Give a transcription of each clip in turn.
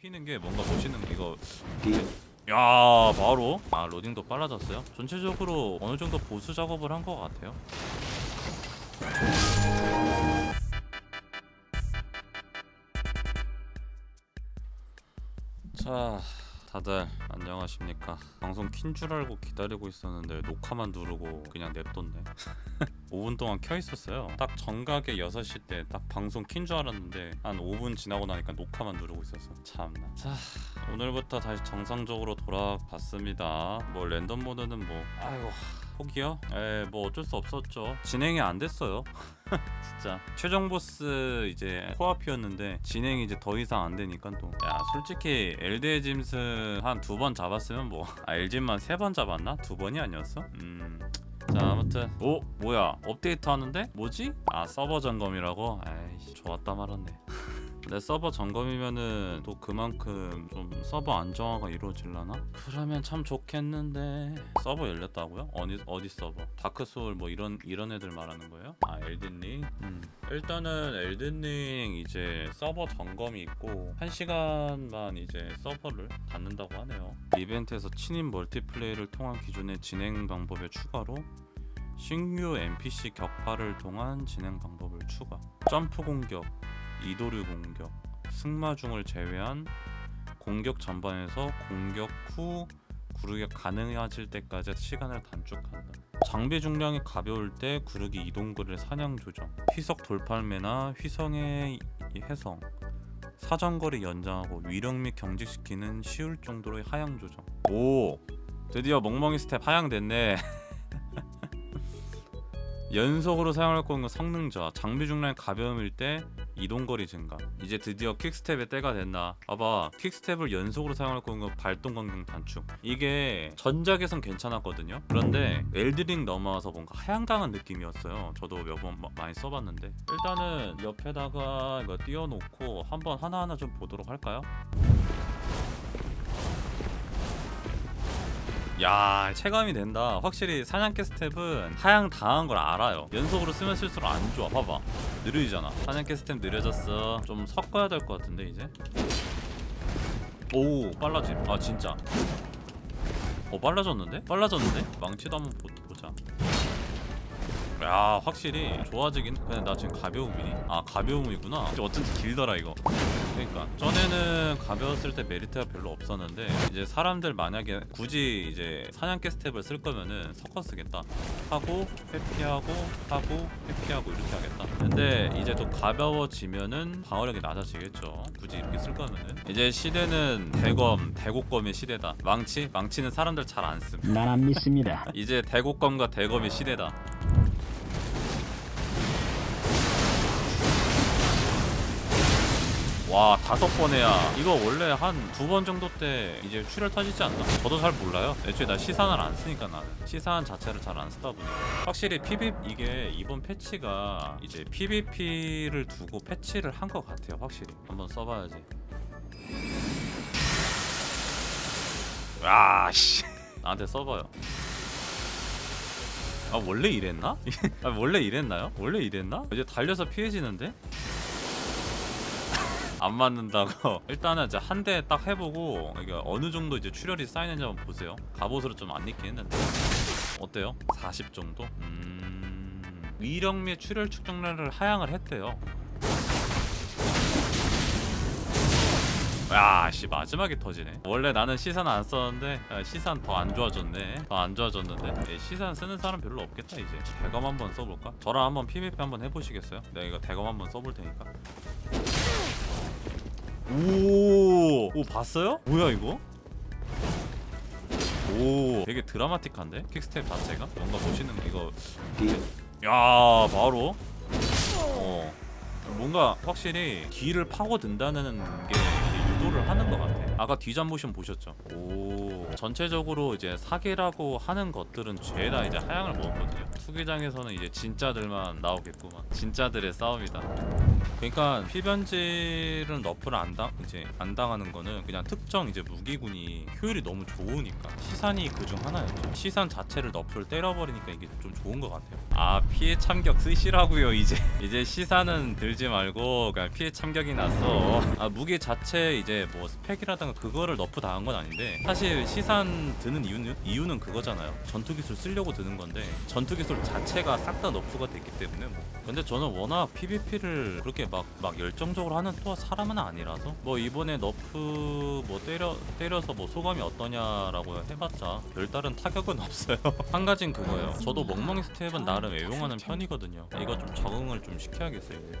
휘는 게 뭔가 멋있는 게 이거 야 바로. 아 로딩도 빨라졌어요? 전체적으로 어느 정도 보수 작업을 한 것 같아요? 자 다들 안녕하십니까? 방송 킨 줄 알고 기다리고 있었는데 녹화만 누르고 그냥 냅뒀네 5분 동안 켜 있었어요 딱 정각에 6시 때 딱 방송 킨 줄 알았는데 한 5분 지나고 나니까 녹화만 누르고 있었어 참나 자 오늘부터 다시 정상적으로 돌아갔습니다 뭐 랜덤 모드는 뭐 아이고 포기요? 에뭐 어쩔 수 없었죠 진행이 안 됐어요 진짜 최종 보스 이제 코앞이었는데 진행이 이제 더 이상 안 되니까 또 야 솔직히 엘드의 짐승 한두 번 잡았으면 뭐 아 엘짐만 세 번 잡았나? 두 번이 아니었어? 음. 자 아무튼 오 뭐야 업데이트 하는데 뭐지? 아 서버 점검이라고? 아이씨 좋았다 말았네 내 서버 점검이면은 또 그만큼 좀 서버 안정화가 이루어질라나? 그러면 참 좋겠는데 서버 열렸다고요? 어디 어디 서버? 다크 소울 뭐 이런 이런 애들 말하는 거예요? 아 엘든링? 음. 일단은 엘든링 이제 서버 점검이 있고 한 시간만 이제 서버를 닫는다고 하네요. 이벤트에서 친인 멀티플레이를 통한 기존의 진행 방법의 추가로 신규 NPC 격파를 통한 진행 방법을 추가. 점프 공격, 이도류 공격, 승마중을 제외한 공격 전반에서 공격 후 구르기 가능해질 때까지 시간을 단축한다. 장비 중량이 가벼울 때 구르기 이동거리를 하향 조정, 휘석 돌팔매나 휘석의 혜성, 사정거리 연장하고 위력 및 경직시키는 쉬울 정도로의 하향 조정. 오, 드디어 멍멍이 스텝 하향됐네. 연속으로 사용할 수 있는 성능 저하 장비 중량이 가벼움일 때 이동거리 증가. 이제 드디어 퀵스텝의 때가 됐나? 봐봐. 퀵스텝을 연속으로 사용할 수 있는 발동 간격 단축. 이게 전작에선 괜찮았거든요. 그런데 엘드링 넘어와서 뭔가 하향당한 느낌이었어요. 저도 몇 번 많이 써봤는데. 일단은 옆에다가 이거 띄워놓고 한번 하나하나 좀 보도록 할까요? 야 체감이 된다. 확실히 사냥개 스텝은 하향 당한 걸 알아요. 연속으로 쓰면 쓸수록 안 좋아. 봐봐. 느려지잖아. 사냥개 스텝 느려졌어. 좀 섞어야 될 것 같은데 이제? 오 빨라짐. 아 진짜. 어 빨라졌는데? 빨라졌는데? 망치도 한번 보, 보자 야 확실히 좋아지긴 근데 나 지금 가벼움이니? 아 가벼움이구나. 어쩐지 길더라 이거. 그러니까. 전에는 가벼웠을 때 메리트가 별로 없었는데 이제 사람들 만약에 굳이 이제 사냥개 스텝을 쓸 거면은 섞어 쓰겠다. 하고 회피하고 하고 회피하고 이렇게 하겠다. 근데 이제 또 가벼워지면은 방어력이 낮아지겠죠. 굳이 이렇게 쓸 거면은. 이제 시대는 대검 대곡검의 시대다. 망치? 망치는 사람들 잘 안씀 난안 믿습니다. 이제 대곡검과 대검의 시대다 와 다섯 번에야 이거 원래 한 두 번 정도 때 이제 출혈 터지지 않나? 저도 잘 몰라요 애초에 나 시산을 안 쓰니까 나는 시산 자체를 잘 안 쓰다 보니까 확실히 PVP 이게 이번 패치가 이제 PVP를 두고 패치를 한 것 같아요 확실히 한번 써봐야지 아씨 나한테 써봐요 아 원래 이랬나? 아 원래 이랬나요? 원래 이랬나? 이제 달려서 피해지는데? 안 맞는다고. 일단은 이제 한 대 딱 해보고 이게 어느 정도 이제 출혈이 쌓이는지 한번 보세요. 갑옷으로 좀 안 입긴 했는데. 어때요? 40 정도? 음... 및 출혈 측정량을 하향을 했대요. 야씨 마지막에 터지네. 원래 나는 시산 안 썼는데 야, 시산 더 안 좋아졌네. 더 안 좋아졌는데. 예, 시산 쓰는 사람 별로 없겠다 이제. 대검 한번 써볼까? 저랑 한번 PVP 한번 해보시겠어요? 내가 이거 대검 한번 써볼 테니까 오, 오 봤어요? 뭐야 이거? 오, 되게 드라마틱한데 킥스텝 자체가 뭔가 거 이거. 야, 바로. 어, 뭔가 확실히 뒤를 파고든다는 게 유도를 하는 것 같아. 아까 뒤잠 모션 보셨죠? 오, 전체적으로 이제 사기라고 하는 것들은 죄다 이제 하향을 먹었거든요. 투기장에서는 이제 진짜들만 나오겠구만. 진짜들의 싸움이다. 그러니까 필변질은 너프를 안 당, 이제 안 당하는 거는 그냥 특정 이제 무기군이 효율이 너무 좋으니까 시산이 그중 하나였죠. 시산 자체를 너프를 때려버리니까 이게 좀 좋은 것 같아요. 아 피해 참격 쓰시라고요 이제 이제 시산은 들지 말고 그냥 피해 참격이 났어. 아 무기 자체 이제 뭐 스펙이라든가 그거를 nerf 당한 건 아닌데 사실 시산 드는 이유는 이유는 그거잖아요. 전투 기술 쓰려고 드는 건데 전투 기술 자체가 싹다 nerf가 됐기 때문에 뭐. 근데 저는 워낙 PVP를 그렇게 막 막 열정적으로 하는 또 사람은 아니라서 뭐 이번에 nerf 뭐 때려 때려서 뭐 소감이 어떠냐라고 해봤자 별다른 타격은 없어요. 한 가지는 그거예요. 저도 멍멍이 스텝은 나름 애용하는 편이거든요. 이거 좀 적응을 좀 시켜야겠어요. 이제.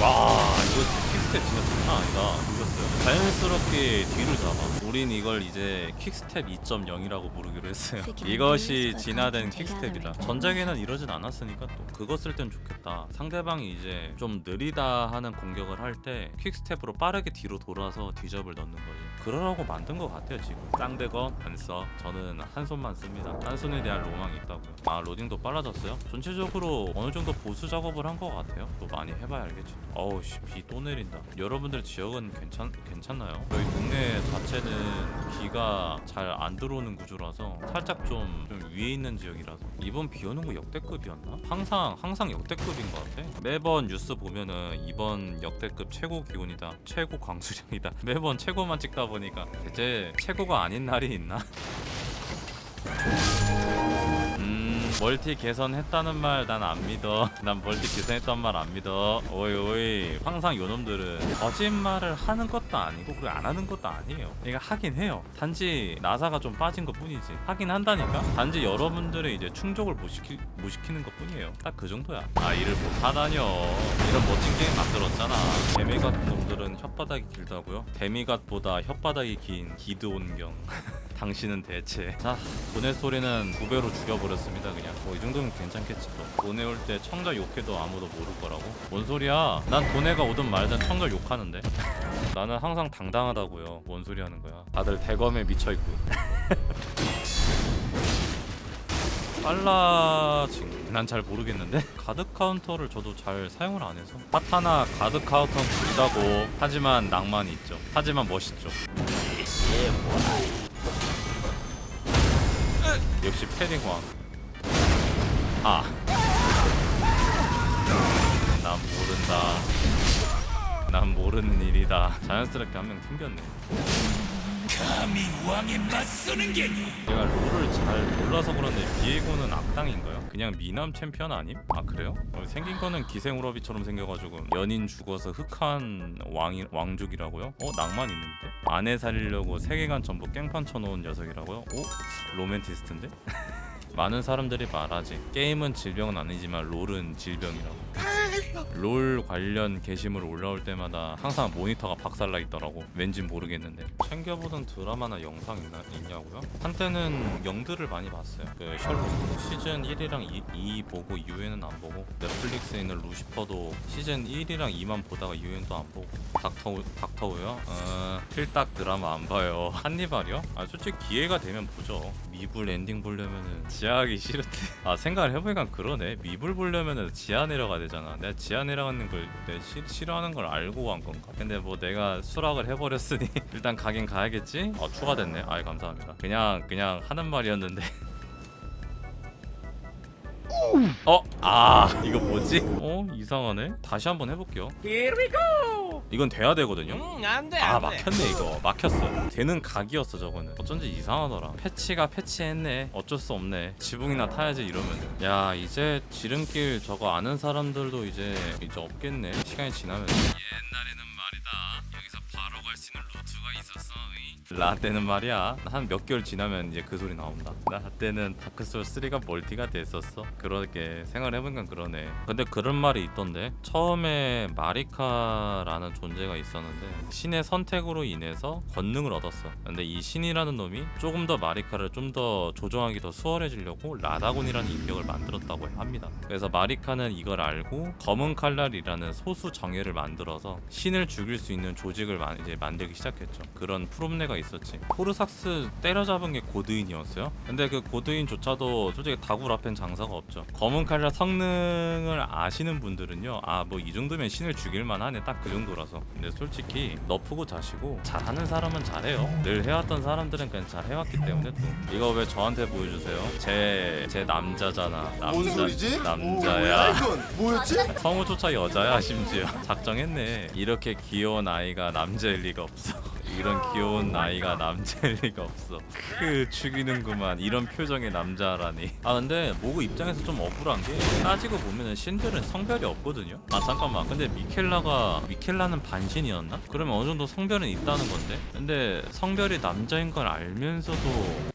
와 이거 킥스텝 진짜 장난 아니다. 늦었어요? 자연스럽게 뒤를 잡아. 우린 이걸 이제 킥스텝 2.0이라고 부르기로 했어요. 이것이 진화된 킥스텝이다. 전작에는 이러진 않았으니까 또 그거 쓸 땐 좋겠다. 상대방이 이제 좀 느리다 하는 공격을 할 때 킥스텝으로 빠르게 뒤로 돌아서 뒤접을 넣는 거지. 그러라고 만든 것 같아요 지금. 쌍대건 안써 저는 한 손만 씁니다. 한 손에 대한 로망이 있다고요. 아 로딩도 빨라졌어요? 전체적으로 어느 정도 보수 작업을 한 것 같아요? 또 많이 해봐야 알겠지 어우 씨 비 또 내린다 여러분들 지역은 괜찮, 괜찮나요? 저희 동네 자체는 비가 잘 안 들어오는 구조라서 살짝 좀, 좀 위에 있는 지역이라서 이번 비 오는 거 역대급이었나? 항상 항상 역대급인 것 같아 매번 뉴스 보면은 이번 역대급 최고 기온이다 최고 강수량이다 매번 최고만 찍다 보니까 대체 최고가 아닌 날이 있나? 음 멀티 개선했다는 말 난 안 믿어. 난 멀티 개선했단 말 안 믿어. 오이 오이. 항상 요놈들은 거짓말을 하는 것도 아니고 그걸 안 하는 것도 아니에요. 그러니까 하긴 해요. 단지 나사가 좀 빠진 것 뿐이지. 하긴 한다니까? 단지 여러분들의 이제 충족을 못, 시키, 못 시키는 것 뿐이에요. 딱 그 정도야. 아 일을 못 하다뇨 이런 멋진 게임 만들었잖아. demigod 놈들은 혓바닥이 길다고요? demigod보다 혓바닥이 긴 기드온경. 당신은 대체. 자 보낼 소리는 두 배로 죽여버렸습니다 그냥 뭐 이 정도면 괜찮겠지 또. 보내올 때 청자 욕해도 아무도 모를 거라고? 뭔 소리야? 난 도네가 오든 말든 청자 욕하는데. 나는 항상 당당하다고요. 뭔 소리 하는 거야? 다들 대검에 미쳐있고. 빨라진. 난 잘 모르겠는데? 가드 카운터를 저도 잘 사용을 안 해서. 파타나 가드 카운터는 불다고 하지만 낭만이 있죠. 하지만 멋있죠. 역시 패딩왕 아. 난 모른다. 난 모르는 일이다. 자연스럽게 한 명 튕겼네. 감히 왕에 맞서는 게니 내가 롤을 잘 몰라서 그런데 비에고는 악당인가요? 그냥 미남 챔피언 아님? 아 그래요? 어, 생긴 거는 기생우러비처럼 생겨가지고 연인 죽어서 흑한 왕이 왕족이라고요? 어 낭만 있는데? 아내 살리려고 세계관 전부 깽판 쳐놓은 녀석이라고요? 오 로맨티스트인데? 많은 사람들이 말하지. 게임은 질병은 아니지만 롤은 질병이라고. 롤 관련 게시물 올라올 때마다 항상 모니터가 박살나 있더라고. 왠진 모르겠는데. 챙겨보던 드라마나 영상 있나, 있냐고요? 한때는 영드를 많이 봤어요. 그 셜록 시즌 1이랑 2, 2 보고 이후에는 안 보고 넷플릭스에 있는 루시퍼도 시즌 1이랑 2만 보다가 이후에는 또 안 보고. 닥터후, 닥터후요? 어, 필딱 드라마 안 봐요. 한니발이요? 아 솔직히 기회가 되면 보죠 미불 엔딩 보려면은 지하하기 싫은데. 아 생각을 해보니까 그러네. 미불 보려면은 지하 내려가야 되잖아. 내가 지하 내려가는 걸 시, 싫어하는 걸 알고 한 건가? 근데 뭐 내가 수락을 해버렸으니 일단 가긴 가야겠지? 어 추가됐네. 아이 감사합니다. 그냥 그냥 하는 말이었는데. 어? 아 이거 뭐지? 어? 이상하네. 다시 한번 해볼게요. Here we go 이건 돼야 되거든요. 음 안돼 아 안돼. 막혔네 이거. 막혔어. 되는 각이었어 저거는. 어쩐지 이상하더라. 패치가 패치했네. 어쩔 수 없네. 지붕이나 타야지 이러면. 야 이제 지름길 저거 아는 사람들도 이제 이제 없겠네. 시간이 지나면. 옛날에는 말이다. 여기서 바로 갈 수 있는 루트가 있었어 라떼는 말이야. 한 몇 개월 지나면 이제 그 소리 나온다. 라떼는 다크소울 3가 멀티가 됐었어. 그렇게 생각해보니까 그러네. 근데 그런 말이 있던데. 처음에 마리카라는 존재가 있었는데 신의 선택으로 인해서 권능을 얻었어 근데 이 신이라는 놈이 조금 더 마리카를 좀 더 조종하기 더 수월해지려고 라다곤이라는 인격을 만들었다고 합니다 그래서 마리카는 이걸 알고 검은 칼날이라는 소수 정예를 만들어서 신을 죽일 수 있는 조직을 만- 이제 만들기 시작했죠. 그런 프롬뇌가 있었지. 포르삭스 때려잡은 게 고드인이었어요. 근데 그 고드인조차도 솔직히 앞엔 장사가 없죠. 검은 칼날 성능을 아시는 분들은요. 아 뭐 이 정도면 신을 죽일 만 하네 딱 그 정도 라서. 근데 솔직히 너프고 자시고 잘하는 사람은 잘해요. 늘 해왔던 사람들은 그냥 잘 해왔기 때문에 또 이거 왜 저한테 보여주세요? 제 제 남자잖아. 남자 뭔 소리지? 오, 남자야. 뭐야 이건 뭐였지? 성우조차 여자야 심지어 작정했네 이렇게 귀여운 아이가 남자일 리가 없어 이런 귀여운 아이가 남자일 리가 없어 크 죽이는구만 이런 표정의 남자라니 아 근데 모그 입장에서 좀 억울한 게 따지고 보면은 신들은 성별이 없거든요 아 잠깐만 근데 미켈라가 미켈라는 반신이었나? 그러면 어느 정도 성별은 있다는 건데 근데 성별이 남자인 걸 알면서도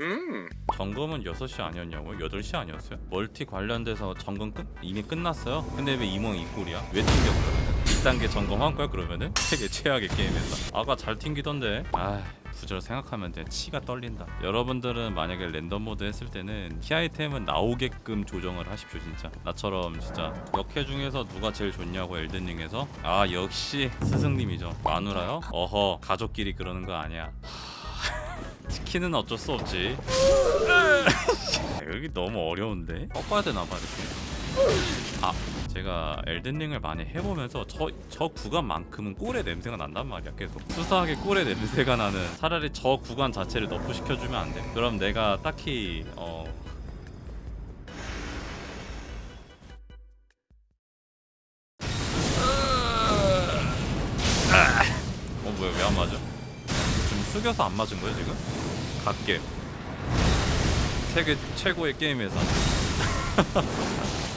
음. 점검은 6시 아니었냐고요? 8시 아니었어요? 멀티 관련돼서 점검 끝? 이미 끝났어요? 근데 왜 이몽이 이 꼴이야? 왜 튕겼어? 2단계 점검한 거야 그러면은? 세계 최악의 게임에서 아까 잘 튕기던데 아 부절 생각하면 돼 치가 떨린다 여러분들은 만약에 랜덤 모드 했을 때는 키 아이템은 나오게끔 조정을 하십시오 진짜 나처럼 진짜 여캐 중에서 누가 제일 좋냐고 엘든링에서 아 역시 스승님이죠 마누라요? 어허 가족끼리 그러는 거 아니야 치킨은 어쩔 수 없지. 여기 너무 어려운데? 꺾어야 되나 봐 이렇게. 아, 제가 엘든링을 많이 해보면서 저, 저 구간만큼은 꿀의 냄새가 난단 말이야 계속 수상하게 꿀의 냄새가 나는 차라리 저 구간 자체를 nerf 시켜주면 안 돼? 그럼 내가 딱히 어 어 뭐야 왜 안 맞아? 좀 숙여서 안 맞은 거야 지금? 갓게 세계 최고의 게임에서